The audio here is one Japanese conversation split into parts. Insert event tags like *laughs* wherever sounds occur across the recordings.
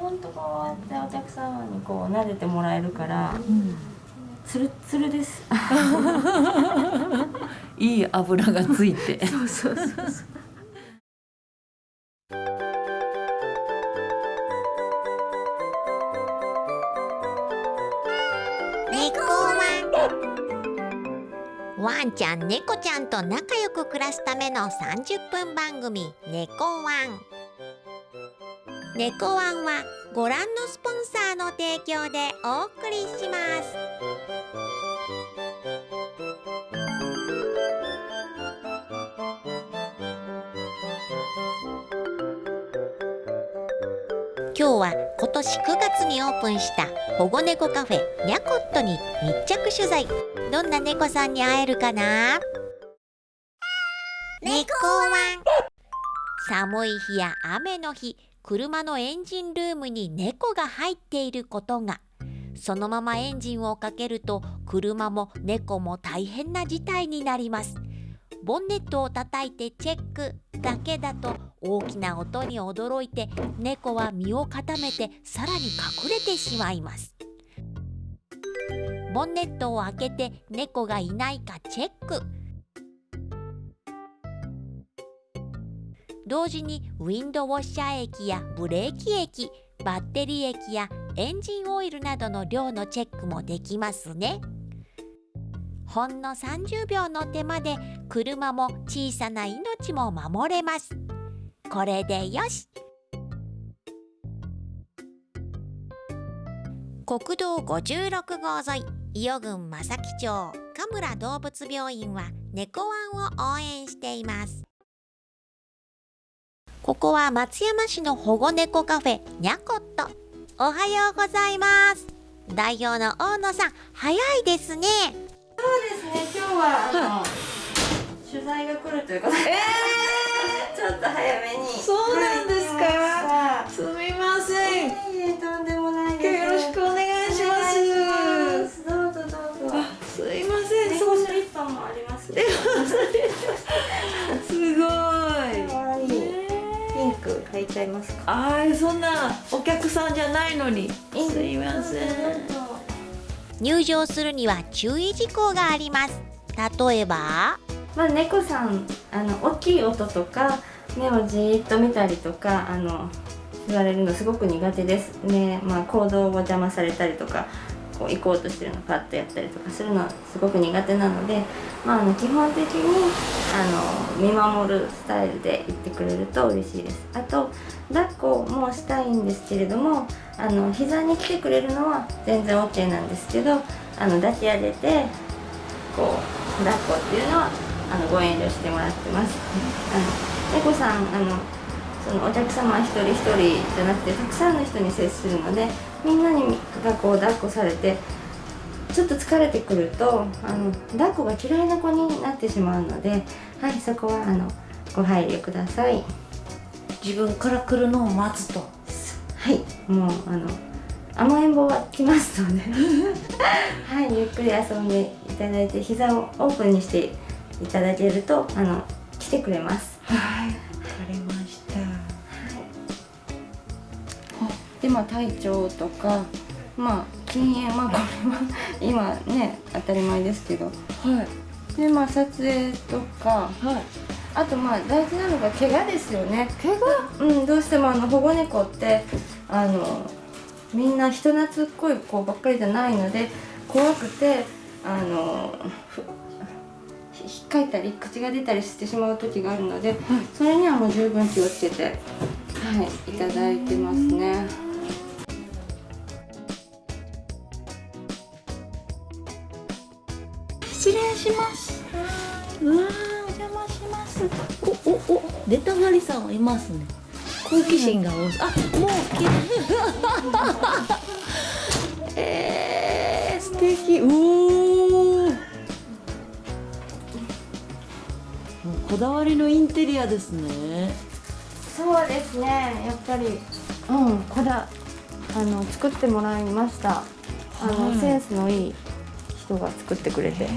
本当こうやってお客様にこう撫でてもらえるから、うん、つるつるです。*laughs* いい油がついて。*laughs* そうそうそうそう。ワン。ちゃん猫ちゃんと仲良く暮らすための30分番組「猫ワン」猫ワンはご覧のスポンサーの提供でお送りします。今日は今年9月にオープンした保護猫カフェニャコットに密着取材。どんな猫さんに会えるかな？猫ワン。寒い日や雨の日車のエンジンルームに猫が入っていることが。そのままエンジンをかけると車も猫も大変な事態になります。ボンネットを叩いてチェックだけだと大きな音に驚いて猫は身を固めてさらに隠れてしまいます。ボンネットを開けて猫がいないかチェック。同時にウィンドウォッシャー液やブレーキ液バッテリー液やエンジンオイルなどの量のチェックもできますね。ほんの30秒の手間で車も小さな命も守れます。これでよし。国道56号沿い伊予郡正木町神村動物病院は猫ワンを応援しています。ここは松山市の保護猫カフェにゃこっとおはようございます。代表の大野さん早いですね。そうですね。今日はあの、取材が来るということで、えー、*laughs* ちょっと早めにそうなんですか？すみません、えー、とんでもないです。よろしくお願いします。どうぞどうぞ。すいません。猫スリッパもあります、*laughs* *laughs* すごいピンク買いちゃいますか？ああそんなお客さんじゃないのに。すいません。入場するには注意事項があります。例えば？まあ、猫さんあの大きい音とか目をじーっと見たりとかあの言われるのすごく苦手です。ね、まあ、行動を邪魔されたりとかこう行こうとしてるのパッとやったりとかするのはすごく苦手なので、まあ、あの基本的にあの見守るスタイルで行ってくれると嬉しいですあと抱っこもしたいんですけれどもあの膝に来てくれるのは全然 OK なんですけどあの抱き上げてこう抱っこっていうのはあのご遠慮してもらってます。あの猫さんあのそのお客様一人一人じゃなくてたくさんの人に接するのでみんなにがこう抱っこされてちょっと疲れてくるとあの抱っこが嫌いな子になってしまうので、はい、そこはあのご配慮ください。自分から来るのを待つと。はいもうあの甘えん坊は来ますので。*laughs* はいゆっくり遊んでいただいて膝をオープンにしていただけるとあの来てくれます。はいわかりましでまあ体調とかまあ禁煙まあこれは今ね当たり前ですけど。はい。でまあ撮影とかはい。あとまあ大事なのが怪我ですよね。怪我？うんどうしてもあの保護猫ってあのみんな人懐っこい子ばっかりじゃないので怖くてあのひっかいたり口が出たりしてしまう時があるので、それにはもう十分気をつけて、はい、いただいてますね。失礼します。うわお邪魔します。おおお出たがりさんはいますね。好奇心が多い。あもうきえー、素敵。おお。こだわりのインテリアですねそうですねやっぱりうんこだあの作ってもらいましたあの、はい、センスのいい人が作ってくれて、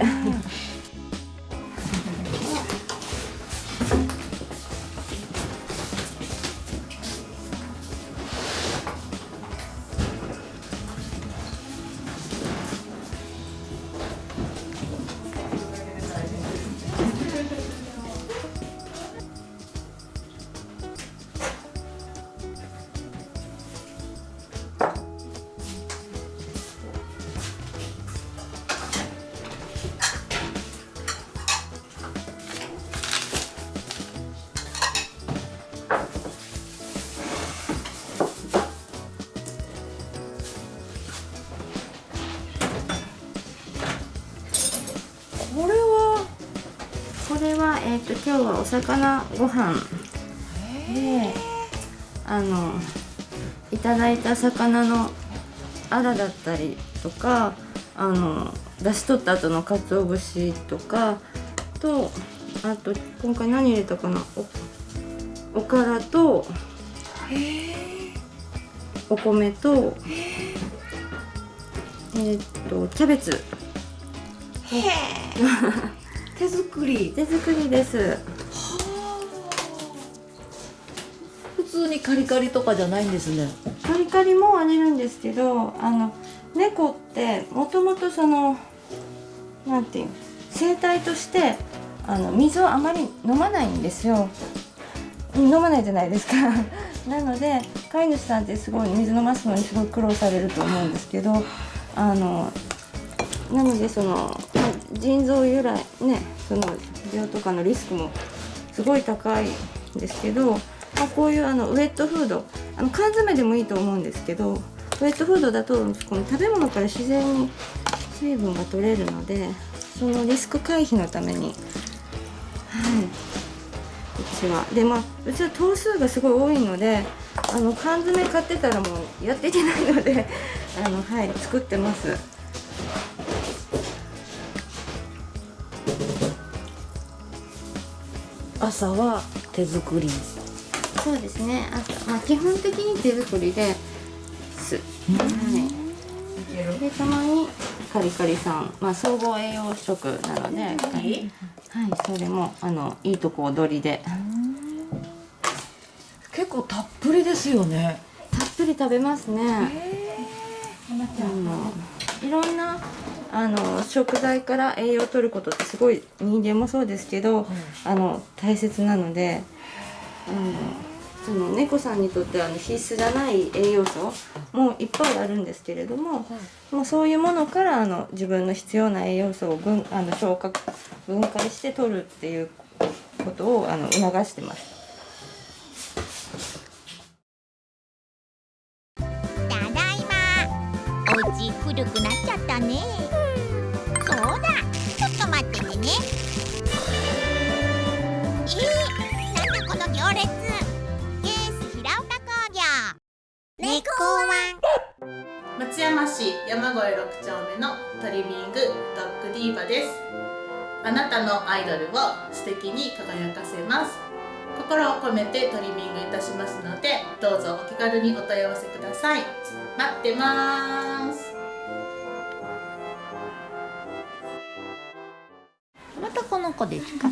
魚ご飯であのいただいた魚のアラだったりとかあの出し取った後の鰹節とかとあと今回何入れたかなおおからとお米とえーっとキャベツ。*laughs* 手作り。手作りですにカリカリとかじゃないんですね。カリカリもあげるんですけどあの猫ってもともとそのなんていう生態としてあの水をあまり飲まないんですよ。飲まないじゃないですか。*laughs* なので飼い主さんってすごい水飲ますのにすごい苦労されると思うんですけどあのなのでその、腎臓由来ねその病とかのリスクもすごい高いんですけど、まあ、こういうあのウェットフードあの缶詰でもいいと思うんですけどウェットフードだとこの食べ物から自然に水分が取れるのでそのリスク回避のために。はい。うちは。でまあうちは頭数がすごい多いのであの缶詰買ってたらもうやっていけないので *laughs* あのはい作ってます。朝は手作り。そうですね。朝、まあ、基本的に手作りです。はい。でたまにカリカリさん、まあ、総合栄養食なのではい。それもあのいいとこ取りで。結構たっぷりですよね。たっぷり食べますね。いろんなあの食材から栄養を取ることってすごい人間もそうですけど、あの大切なのであのその猫さんにとってあの必須じゃない栄養素もいっぱいあるんですけれども、もうそういうものからあの自分の必要な栄養素を分あの消化分解して取るっていうことをあの促してます。猫ワン松山市山越6丁目のトリミングドッグディーバです。あなたのアイドルを素敵に輝かせます。心を込めてトリミングいたしますのでどうぞお気軽にお問い合わせください。待ってます。またこの子ですか。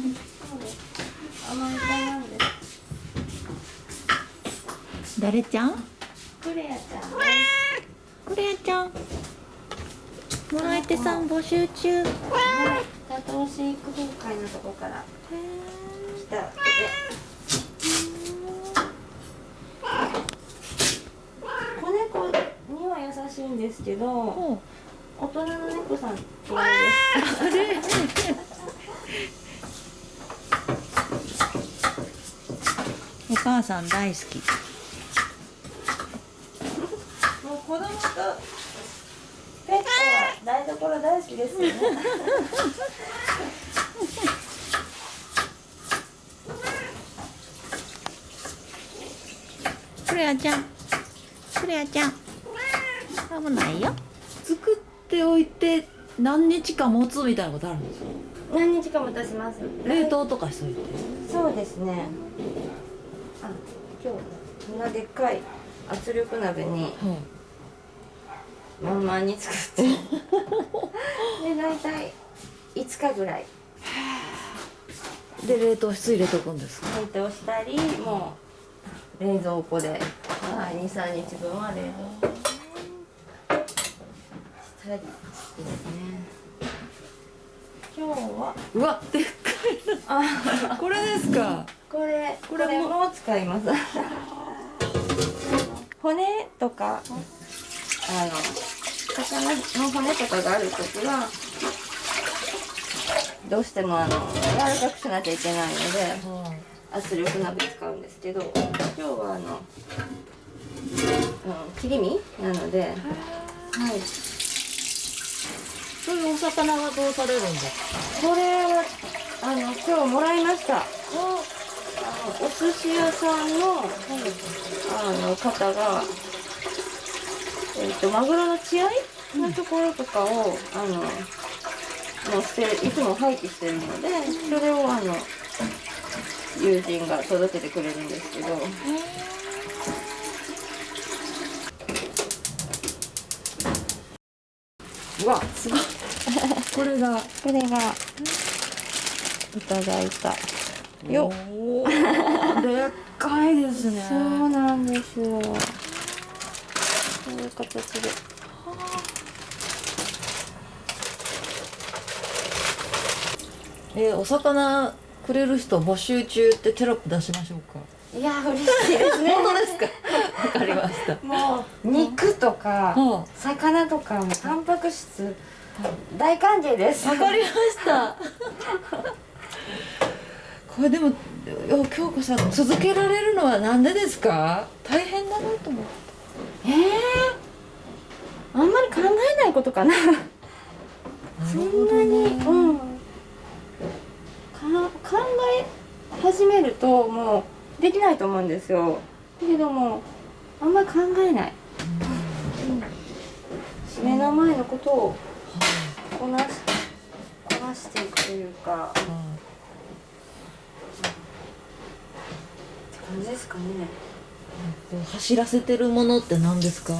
誰ちゃん？クレアちゃん。クレアちゃんもらえてさん募集中。はい、じゃあ投資育崩壊のとこから。来た。わけで子猫には優しいんですけどほ大人の猫さん嫌い *laughs* お母さん大好きですもう子供とペットは台所大好きですよ。ねクレアちゃん。クレアちゃん。危ないよ。作っておいて何日か持つみたいなことあるんですか？何日かもたします。冷凍とかしといて。そうですね。あ今日こんなでっかい圧力鍋にまんまんに作って。*laughs* で大体5日ぐらい。で冷凍室入れとくんですか？冷凍したりもう冷蔵庫で、はい、23日分は冷凍。したりですね。今日は？うわでっかあい。*laughs* これですか？これこれこれもも使います。*laughs* 骨とかあの魚の骨とかがある時はどうしてもあの柔らかくしなきゃいけないので圧力鍋使うんですけど今日はあの、うん、切り身なのではい。そういうお魚はどうされるんですかこれはあの今日もらいました。お。寿司屋さんのあの方がえっ、とマグロの血合いのところとかを、あのの捨ていつも廃棄してるのでそれをあの友人が届けてくれるんですけど。うわすごい。これが。これが。いただいた。よでっかいですね。*laughs* そうなんですよこういう形で。えーお魚くれる人募集中ってテロップ出しましょうか。いや嬉しいですね。本当ですか？わかりました。もう肉とかは魚とかもタンパク質大歓迎です。わかりました。これでも京子さん続けられるのはなんでですか？大変だなと思ってえー、あんまり考えないことかな。そんなに、うん。か考え始めるともうできないと思うんですよ。だけどもあんまり考えない、うん。目の前のことをこなしこなしていくというか。って感じですかね走らせてるものって何ですか？うー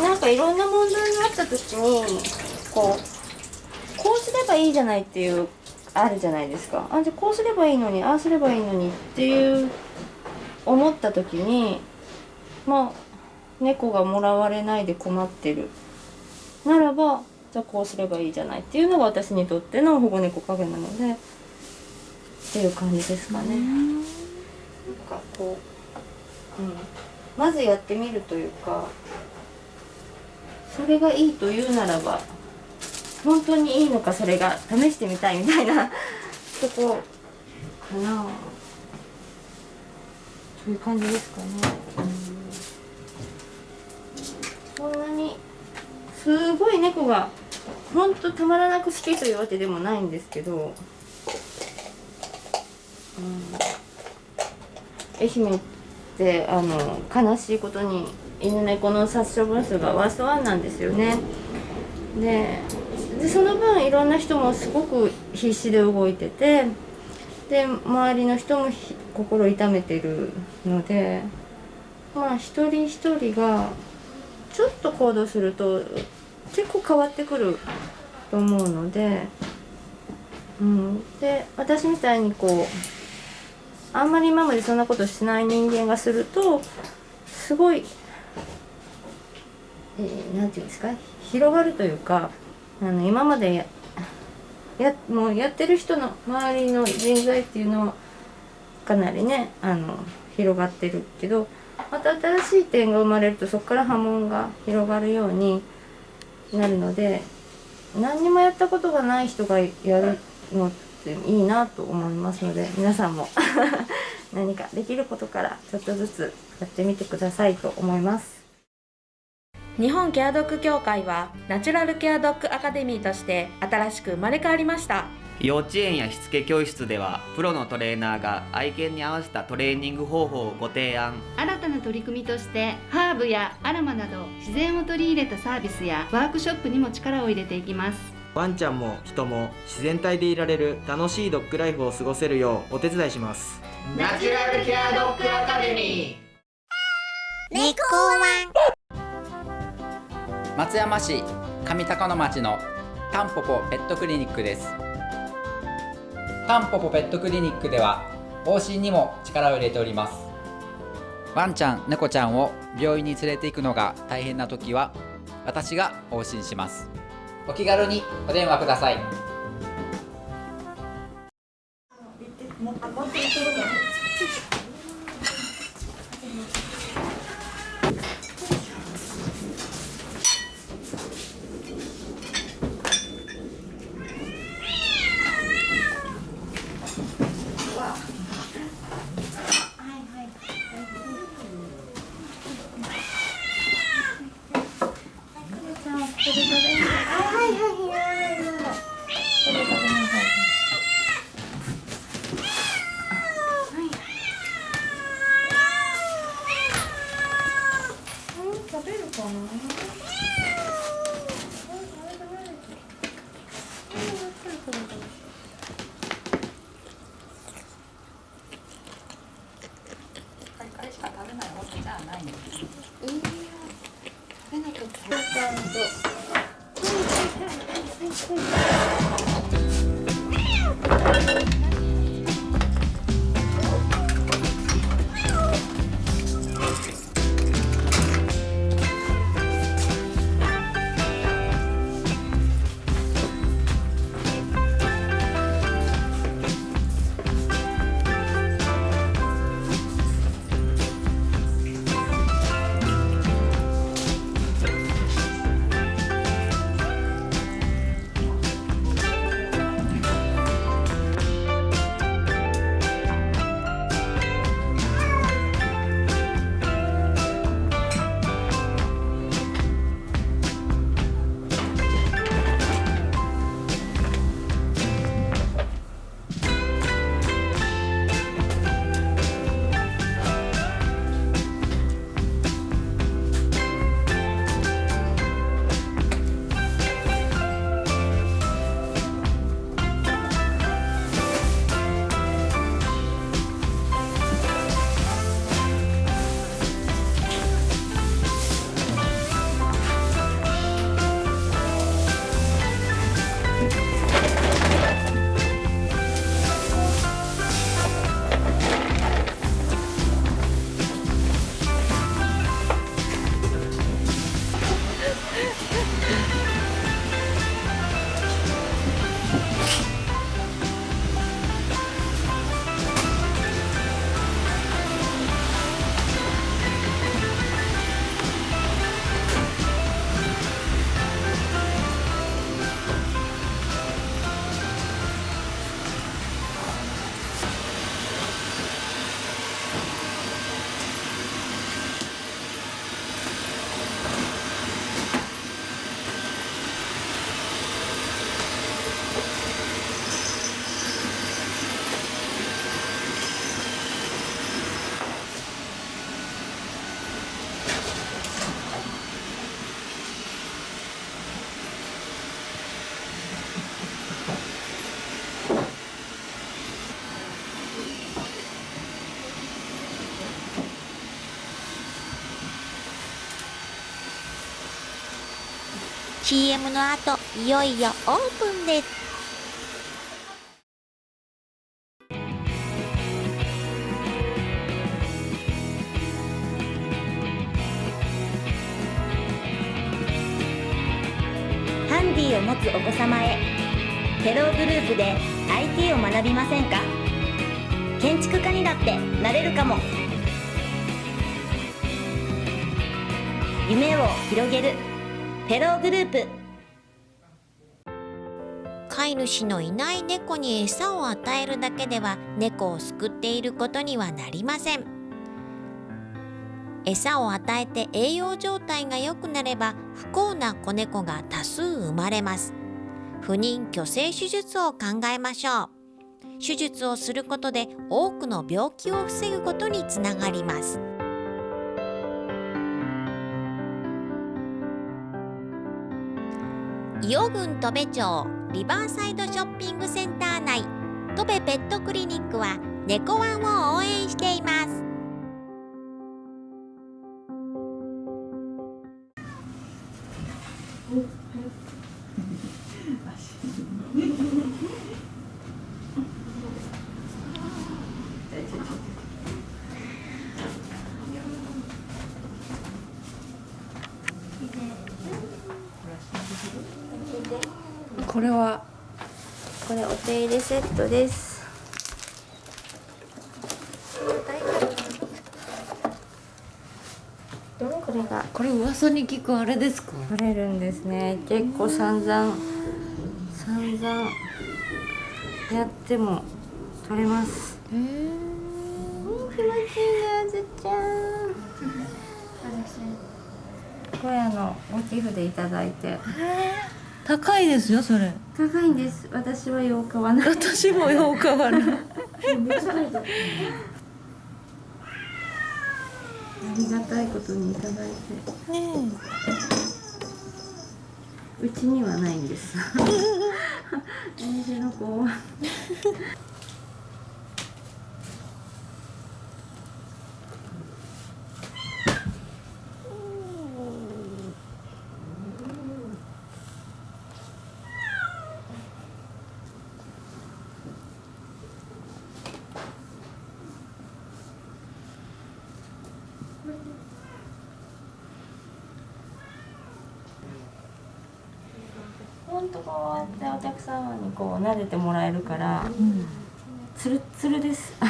ん。なんかいろんな問題があった時にこうこうすればいいじゃないっていうあるじゃないですか。あじゃあこうすればいいのにああすればいいのにっていう思った時にまあ猫がもらわれないで困ってる。ならばじゃあこうすればいいじゃないっていうのが私にとっての保護猫カフェなのでっていう感じですかね。なんかこう、うん、まずやってみるというかそれがいいというならば本当にいいのかそれが試してみたいみたいな *laughs* とこかな。そういう感じですかね、そんなにすごい猫が本当たまらなく好きというわけでもないんですけど、愛媛ってあの悲しいことに犬猫の殺処分数がワーストワンなんですよね。でその分いろんな人もすごく必死で動いててで周りの人も心痛めてるのでまあ一人一人がちょっと行動すると結構変わってくると思うので、うん、で私みたいにこうあんまり今までそんなことしない人間がするとすごい、えーていうんですか広がるというかあの今までややもうやってる人の周りの人材っていうのはかなりねあの広がってるけどまた新しい点が生まれるとそこから波紋が広がるようになるので何にもやったことがない人がやるのっていいなと思いますので皆さんも *laughs* 何かできることからちょっとずつやってみてくださいと思います。日本ケアドッグ協会はナチュラルケアドッグアカデミーとして新しく生まれ変わりました。幼稚園やしつけ教室ではプロのトレーナーが愛犬に合わせたトレーニング方法をご提案。新たな取り組みとしてハーブやアロマなど自然を取り入れたサービスやワークショップにも力を入れていきますワンちゃんも人も自然体でいられる楽しいドッグライフを過ごせるようお手伝いします。ナチュラルケアドッグアカデミ猫ワン。松山市上高野町のタンポポペットクリニックです。タンポポペットクリニックでは往診にも力を入れております。ワンちゃん猫ちゃんを病院に連れて行くのが大変な時は私が往診しますお気軽にお電話ください。CM の後いよいよオープンです。ハンディを持つお子様へテログループで IT を学びませんか？建築家にだってなれるかも。夢を広げるテローグループ。飼い主のいない猫に餌を与えるだけでは猫を救っていることにはなりません。餌を与えて栄養状態が良くなれば不幸な子猫が多数生まれます。不妊去勢手術を考えましょう。手術をすることで多くの病気を防ぐことにつながります。伊予郡戸部町リバーサイドショッピングセンター内。戸部ペットクリニックは猫ワンを応援しています。これは？これお手入れセットです。これが？これ噂に聞くあれですか？取れるんですね。結構散々散々やっても取れます。へえ気持ちいいねあずちゃん。*laughs* これあのご寄付でいただいて高いですよそれ。高いんです。私はよう買わない。私もよう買わない。*laughs* ありがたいことにいただいて。ねうちにはないんです *laughs* *laughs* お店の子は本当こうやってお客様にこう撫でてもらえるから、つるつるです。*laughs*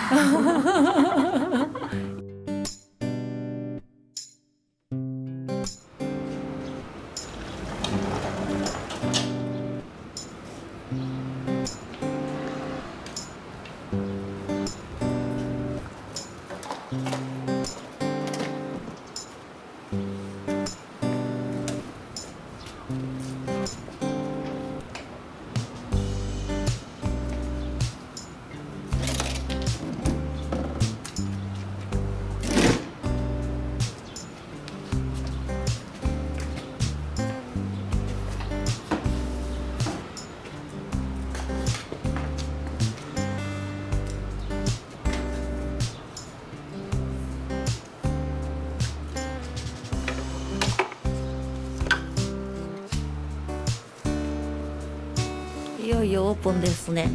いよオープンですね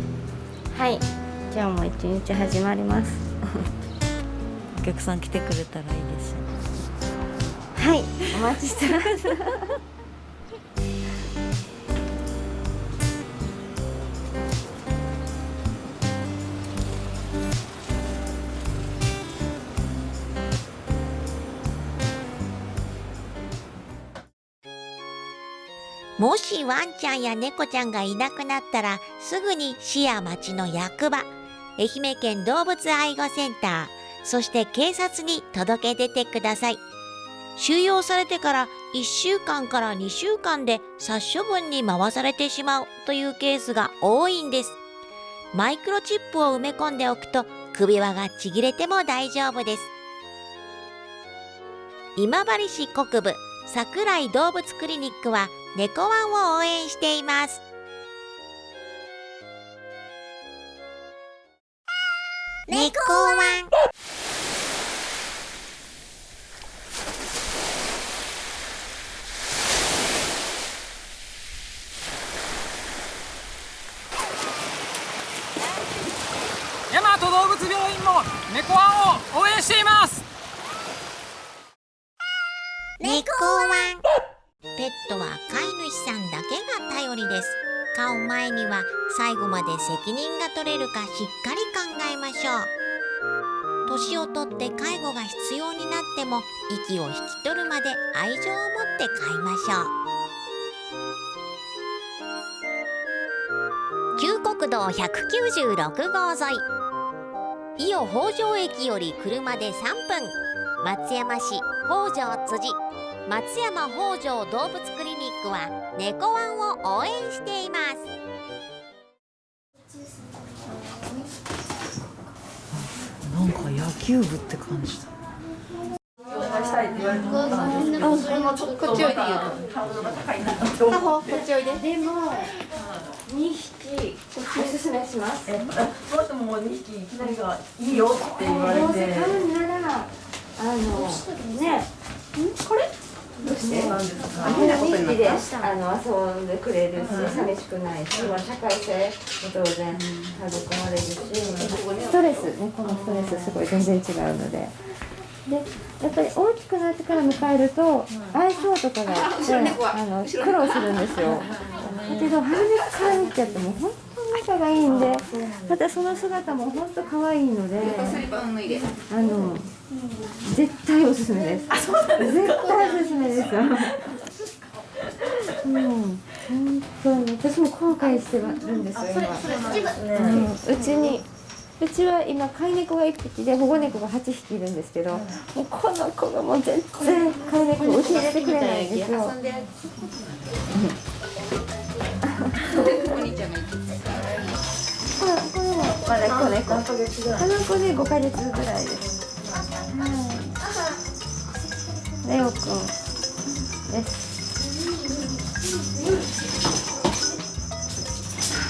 はい、今日も一日始まります。お客さん来てくれたらいいですねはい、お待ちしてます。もしワンちゃんや猫ちゃんがいなくなったらすぐに市や町の役場愛媛県動物愛護センターそして警察に届け出てください。収容されてから1週間から2週間で殺処分に回されてしまうというケースが多いんです。マイクロチップを埋め込んでおくと首輪がちぎれても大丈夫です。今治市国部桜井動物クリニックは猫ワンを応援しています。猫ワン。大和動物病院も猫ワンを応援しています猫ワン。ペットは飼い主さんだけが頼りです。飼う前には最後まで責任が取れるかしっかり考えましょう。年をとって介護が必要になっても息を引き取るまで愛情を持って飼いましょう。旧国道196号沿い。伊予北条駅より車で3分。松山市北条辻。松山北条動物クリニックは猫ワンを応援していますなんか野球部って感じだこっちおいでよ。こっちおいで。でも、二匹おすすめします。え、その人も二匹いきなりがいいよって言われて。どうせ買うなら、あの、これ？どうして？あの二匹であの遊んでくれるし、寂しくないし、まあ社会性も当然育まれるし、ストレスね、このストレスすごい全然違うので。でやっぱり大きくなってから迎えると相性とかがあの苦労するんですよ。だけど初めから見ちゃっても本当に仲がいいんでまたその姿も本当可愛いのであの絶対おすすめです。絶対おすすめです。うん、本当に。私も後悔してるんですよ今。うん。うちに。うちは今飼い猫が1匹で保護猫が8匹いるんですけど、もうこの子がもう全然飼い猫を受け入れてくれないんですよ。子猫。この子で5ヶ月ぐらいです。はい。レオくんです。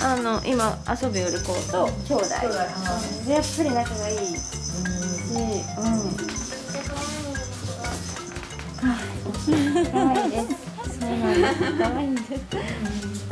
あの今遊びよる子と兄弟でやっぱり仲がいいし、うん。可愛いです。そうなんです。可愛いんです。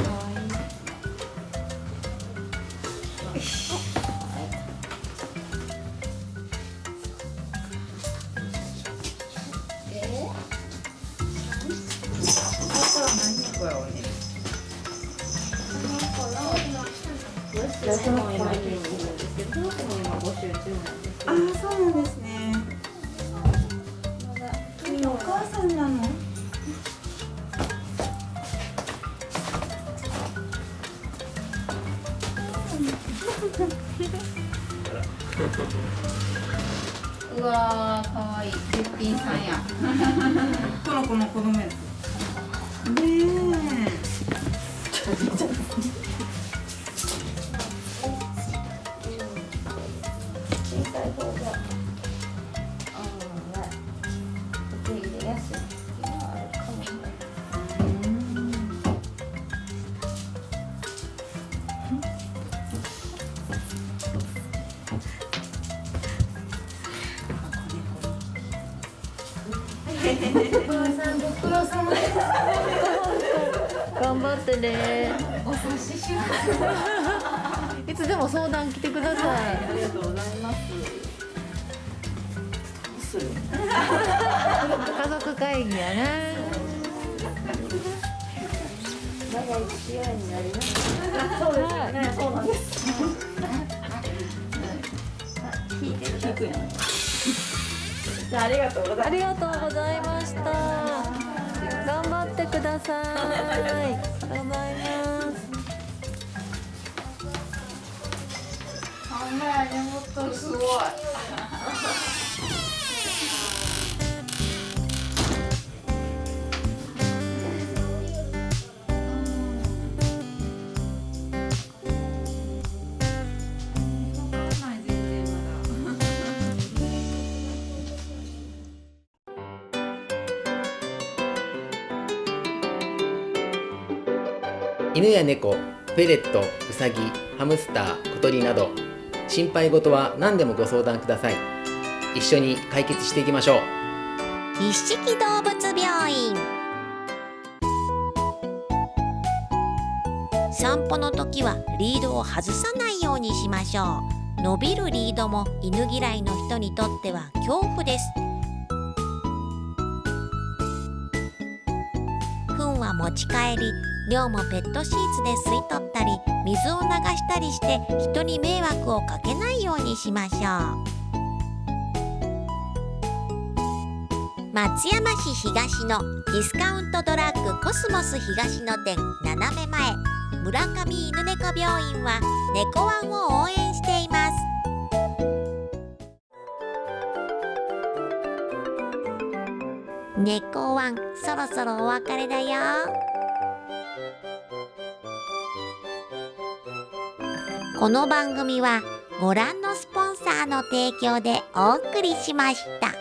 うわーかわいい。絶品さんや。この子の子供や長い付き合になります。そうですね、そうなんです聞いてる聞くやんじゃあありがとうございますありがとうございました頑張ってくださいありがとうございますほんまやねもっとすごい犬や猫、フェレット、ウサギ、ハムスター、小鳥など心配事は何でもご相談ください。一緒に解決していきましょう。一色動物病院。散歩の時はリードを外さないようにしましょう。伸びるリードも犬嫌いの人にとっては恐怖です。糞は持ち帰り量もペットシーツで吸い取ったり水を流したりして人に迷惑をかけないようにしましょう。松山市東のディスカウントドラッグコスモス東野店斜め前。村上犬猫病院は猫ワンを応援しています。猫ワンそろそろお別れだよ。この番組はご覧のスポンサーの提供でお送りしました。